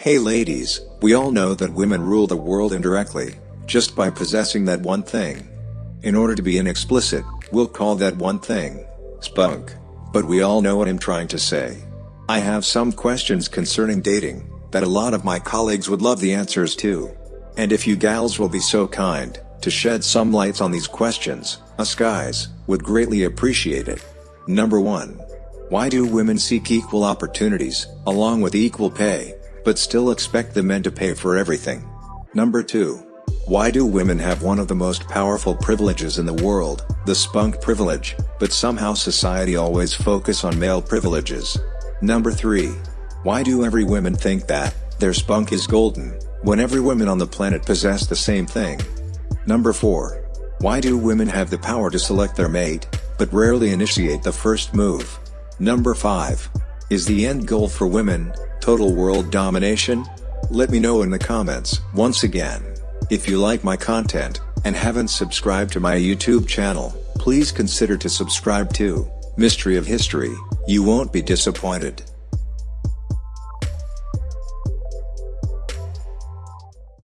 Hey ladies, we all know that women rule the world indirectly, just by possessing that one thing. In order to be inexplicit, we'll call that one thing, spunk. But we all know what I'm trying to say. I have some questions concerning dating, that a lot of my colleagues would love the answers to. And if you gals will be so kind, to shed some lights on these questions, us guys, would greatly appreciate it. Number 1. Why do women seek equal opportunities, along with equal pay, but still expect the men to pay for everything? Number 2. Why do women have one of the most powerful privileges in the world, the spunk privilege, but somehow society always focus on male privileges? Number 3. Why do every women think that, their spunk is golden, when every woman on the planet possess the same thing? Number 4. Why do women have the power to select their mate, but rarely initiate the first move? Number 5. Is the end goal for women, total world domination? Let me know in the comments. Once again, if you like my content, and haven't subscribed to my YouTube channel, please consider to subscribe to Mystery of History, you won't be disappointed.